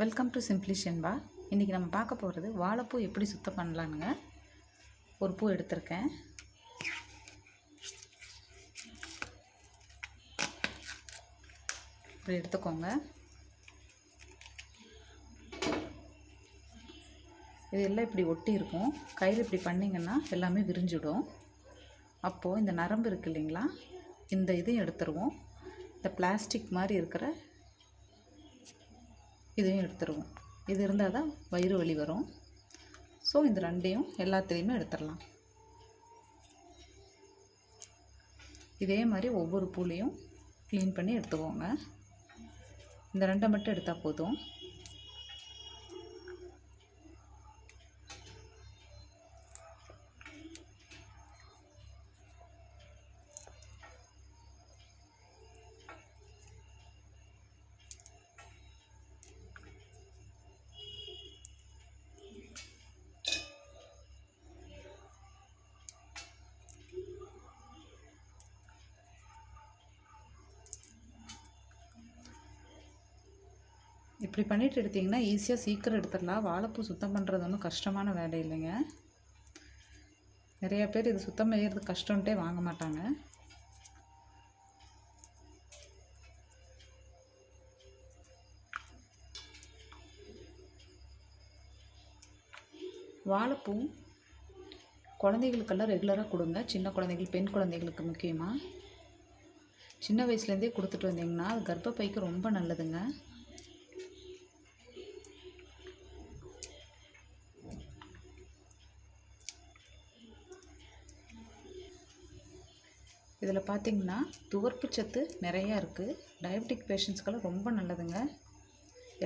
Welcome to சிம்ப்ளிஷன் இன்றைக்கி நம்ம பார்க்க போகிறது வாழைப்பூ எப்படி சுத்தம் பண்ணலானுங்க ஒரு பூ எடுத்திருக்கேன். இப்படி எடுத்துக்கோங்க. இது எல்லாம் இப்படி ஒட்டி இருக்கும். கையில் இப்படி பண்ணிங்கன்னா எல்லாமே விரிஞ்சிடும். அப்போது இந்த நரம்பு இருக்கு இல்லைங்களா? இந்த இதையும் எடுத்துருவோம். இந்த பிளாஸ்டிக் மாதிரி இருக்கிற இதையும் எடுத்துருவோம். இது இருந்தால் தான் வயிறு வலி வரும். ஸோ இந்த ரெண்டையும் எல்லாத்துலேயுமே எடுத்துடலாம் இதே மாதிரி ஒவ்வொரு பூலையும் க்ளீன் பண்ணி எடுத்துக்கோங்க. இந்த ரெண்டை மட்டும் எடுத்தால் போதும். இப்படி பண்ணிட்டு எடுத்திங்கன்னா ஈஸியாக சீக்கிரம் எடுத்துடலாம். வாழைப்பூ சுத்தம் பண்ணுறது ஒன்றும் கஷ்டமான வேலை இல்லைங்க. நிறைய பேர் இது சுத்தம் செய்கிறது கஷ்டம்ட்டே வாங்க மாட்டாங்க. வாழைப்பூ குழந்தைகளுக்கெல்லாம் ரெகுலராக கொடுங்க. சின்ன குழந்தைகள் பெண் குழந்தைகளுக்கு முக்கியமாக சின்ன வயசுலேருந்தே கொடுத்துட்டு வந்தீங்கன்னா அது கர்ப்பப்பைக்கு ரொம்ப நல்லதுங்க. இதில் பார்த்தீங்கன்னா துவர்ப்பு சத்து நிறையா இருக்குது. டயபெட்டிக் பேஷண்ட்ஸ்க்கெல்லாம் ரொம்ப நல்லதுங்க.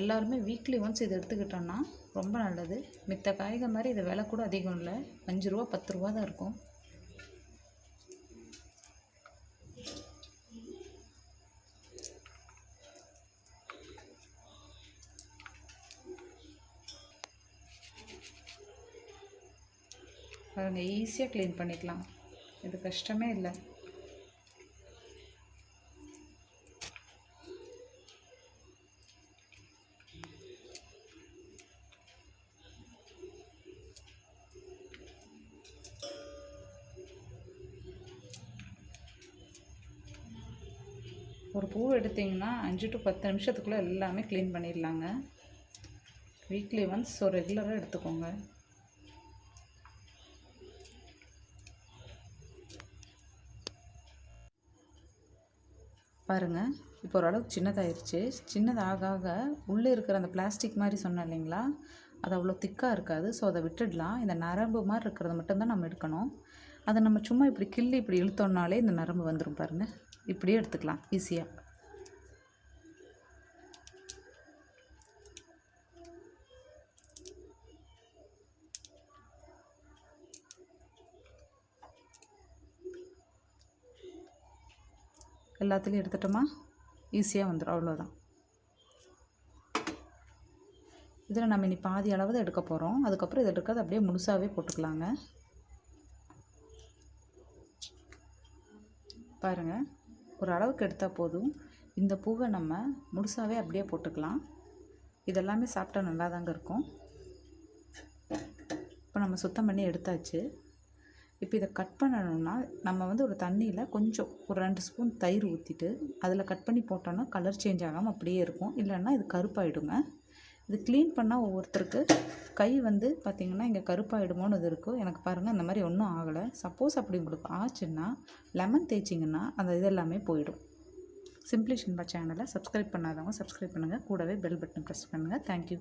எல்லாருமே வீக்லி ஒன்ஸ் இதை எடுத்துக்கிட்டோன்னா ரொம்ப நல்லது. மித்த காய்கறி மாதிரி இது விலை கூட அதிகம் இல்லை. அஞ்சு ரூபா பத்து ரூபா தான் இருக்கும். பாருங்க ஈஸியாக க்ளீன் பண்ணிக்கலாம். இது கஷ்டமே இல்லை. ஒரு பூ எடுத்திங்கன்னா அஞ்சு டு பத்து நிமிஷத்துக்குள்ளே எல்லாமே க்ளீன் பண்ணிடலாங்க. வீக்லி ஒன்ஸ் ஸோ ரெகுலராக எடுத்துக்கோங்க. பாருங்கள் இப்போ ஓரளவுக்கு சின்னதாயிருச்சு. சின்னதாக ஆக உள்ளே இருக்கிற அந்த பிளாஸ்டிக் மாதிரி சொன்னேன் இல்லைங்களா? அது அவ்வளோ திக்காக இருக்காது. ஸோ அதை விட்டுடலாம். இந்த நரம்பு மாதிரி இருக்கிறத மட்டும்தான் நம்ம எடுக்கணும். அதை நம்ம சும்மா இப்படி கிள்ளி இப்படி இழுத்தோம்னாலே இந்த நரம்பு வந்துடும் பாருங்கள் இப்படியே எடுத்துக்கலாம் ஈஸியாக எல்லாத்துலேயும் எடுத்துட்டோமா? ஈஸியாக வந்துடும் அவ்வளோதான் இதில் நம்ம இனி பாதி அளவு தான் எடுக்க போகிறோம் அதுக்கப்புறம் இதில் இருக்கிறது அப்படியே முழுசாகவே போட்டுக்கலாங்க. பாருங்கள் ஒரு அளவுக்கு எடுத்தால் போதும். இந்த பூவை நம்ம முழுசாகவே அப்படியே போட்டுக்கலாம். இதெல்லாமே சாப்பிட்டா நல்லா தாங்க இருக்கும். இப்போ நம்ம சுத்தம் பண்ணி எடுத்தாச்சு. இப்போ இதை கட் பண்ணணும்னா நம்ம வந்து ஒரு தண்ணியில் கொஞ்சம் ஒரு ரெண்டு ஸ்பூன் தயிர் ஊற்றிட்டு அதில் கட் பண்ணி போட்டோன்னா கலர் சேஞ்ச் ஆகாமல் அப்படியே இருக்கும். இல்லைன்னா இது கருப்பாயிடுங்க. இது க்ளீன் பண்ணால் ஒவ்வொருத்தருக்கு கை வந்து பார்த்திங்கன்னா இங்கே கருப்பாயிடுமோன்னு இது இருக்கும் எனக்கு பாருங்கள் அந்த மாதிரி ஒன்றும் ஆகலை. சப்போஸ் அப்படி உங்களுக்கு ஆச்சுன்னா லெமன் தேய்ச்சிங்கன்னா அந்த இதெல்லாமே போயிடும். சிம்பிளி ஷின்பா சேனலை சப்ஸ்கிரைப் பண்ணாதவங்க சப்ஸ்கிரைப் பண்ணுங்கள் கூடவே பெல் பட்டன் ப்ரெஸ் பண்ணுங்கள் தேங்க்யூ